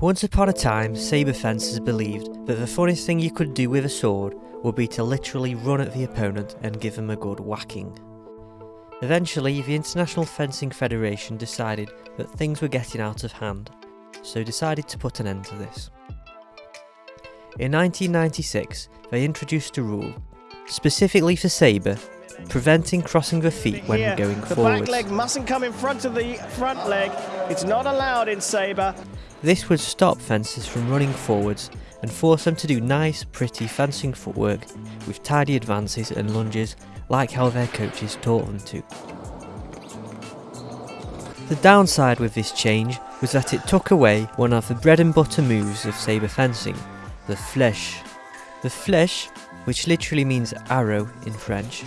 Once upon a time, sabre fencers believed that the funniest thing you could do with a sword would be to literally run at the opponent and give him a good whacking. Eventually, the International Fencing Federation decided that things were getting out of hand, so decided to put an end to this. In 1996, they introduced a rule, specifically for sabre, preventing crossing the feet when Here, going the forwards. back leg mustn't come in front of the front leg. It's not allowed in sabre. This would stop fencers from running forwards and force them to do nice, pretty fencing footwork with tidy advances and lunges like how their coaches taught them to. The downside with this change was that it took away one of the bread and butter moves of sabre fencing, the flèche. The flèche, which literally means arrow in French,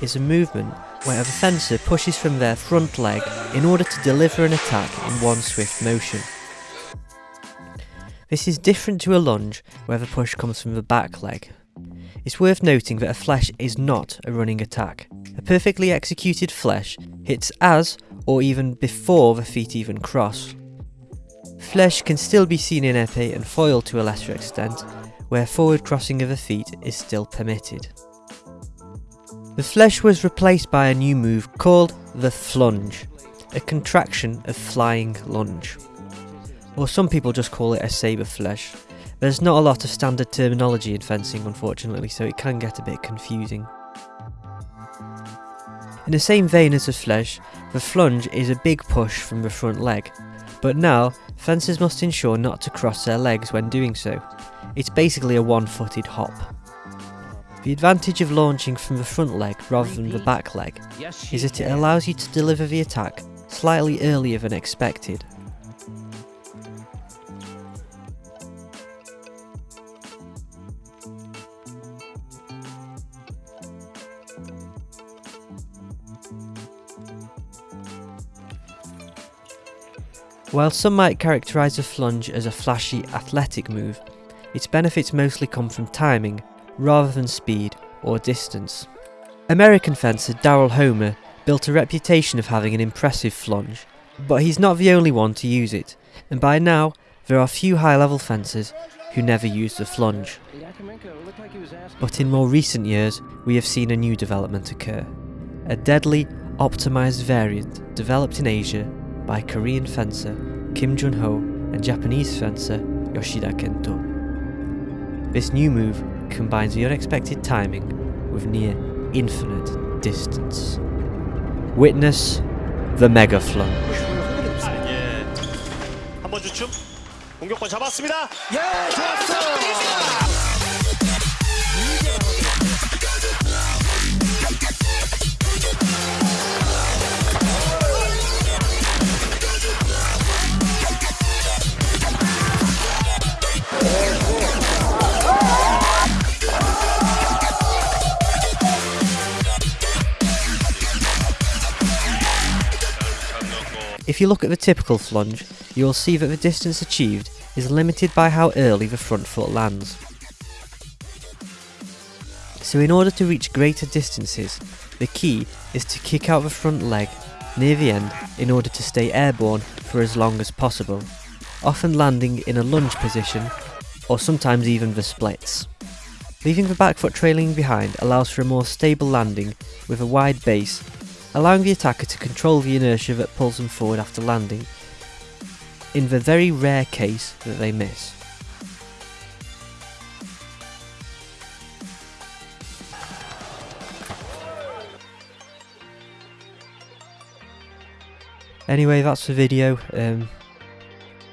is a movement where a fencer pushes from their front leg in order to deliver an attack in one swift motion. This is different to a lunge where the push comes from the back leg. It's worth noting that a flèche is not a running attack. A perfectly executed flèche hits as or even before the feet even cross. Flèche can still be seen in épée and foil to a lesser extent, where forward crossing of the feet is still permitted. The flèche was replaced by a new move called the flunge, a contraction of flying lunge. Or some people just call it a sabre flèche. There's not a lot of standard terminology in fencing unfortunately, so it can get a bit confusing. In the same vein as the flèche, the flunge is a big push from the front leg, but now fencers must ensure not to cross their legs when doing so. It's basically a one-footed hop. The advantage of launching from the front leg rather than the back leg is that it allows you to deliver the attack slightly earlier than expected. While some might characterise a flunge as a flashy athletic move, its benefits mostly come from timing rather than speed or distance. American fencer Daryl Homer built a reputation of having an impressive flunge, but he's not the only one to use it, and by now there are few high level fencers who never use the flunge. But in more recent years, we have seen a new development occur a deadly, optimized variant developed in Asia by Korean fencer Kim Jun Ho and Japanese fencer Yoshida Kento. This new move combines the unexpected timing with near infinite distance. Witness the Mega Flunge. 예. 한번 주춤. 공격권 잡았습니다. 예, 좋았어. If you look at the typical flunge, you will see that the distance achieved is limited by how early the front foot lands. So in order to reach greater distances, the key is to kick out the front leg near the end in order to stay airborne for as long as possible, often landing in a lunge position or sometimes even the splits. Leaving the back foot trailing behind allows for a more stable landing with a wide base, allowing the attacker to control the inertia that pulls them forward after landing, in the very rare case that they miss. Anyway, that's the video. Um,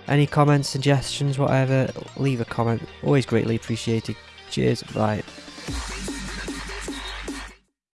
any comments, suggestions, whatever, leave a comment. Always greatly appreciated. Cheers, bye.